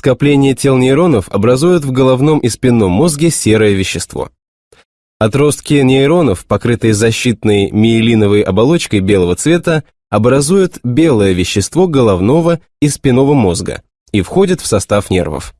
Скопление тел нейронов образуют в головном и спинном мозге серое вещество. Отростки нейронов, покрытые защитной миелиновой оболочкой белого цвета, образуют белое вещество головного и спинного мозга и входят в состав нервов.